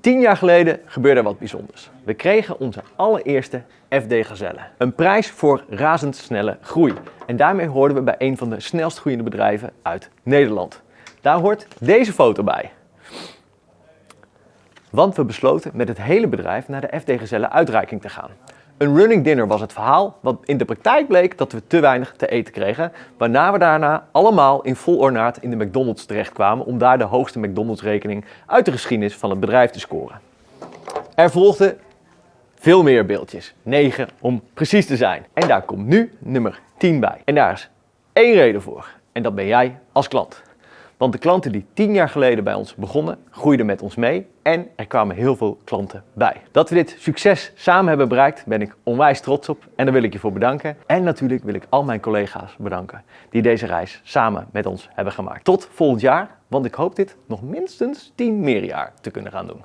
Tien jaar geleden gebeurde er wat bijzonders. We kregen onze allereerste FD Gazelle. Een prijs voor razendsnelle groei. En daarmee hoorden we bij een van de snelst groeiende bedrijven uit Nederland. Daar hoort deze foto bij. Want we besloten met het hele bedrijf naar de FD Gazelle uitreiking te gaan. Een running dinner was het verhaal, wat in de praktijk bleek dat we te weinig te eten kregen, waarna we daarna allemaal in vol ornaat in de McDonald's terechtkwamen om daar de hoogste McDonald's rekening uit de geschiedenis van het bedrijf te scoren. Er volgden veel meer beeldjes, 9 om precies te zijn. En daar komt nu nummer 10 bij. En daar is één reden voor, en dat ben jij als klant. Want de klanten die tien jaar geleden bij ons begonnen, groeiden met ons mee en er kwamen heel veel klanten bij. Dat we dit succes samen hebben bereikt, ben ik onwijs trots op en daar wil ik je voor bedanken. En natuurlijk wil ik al mijn collega's bedanken die deze reis samen met ons hebben gemaakt. Tot volgend jaar, want ik hoop dit nog minstens 10 meer jaar te kunnen gaan doen.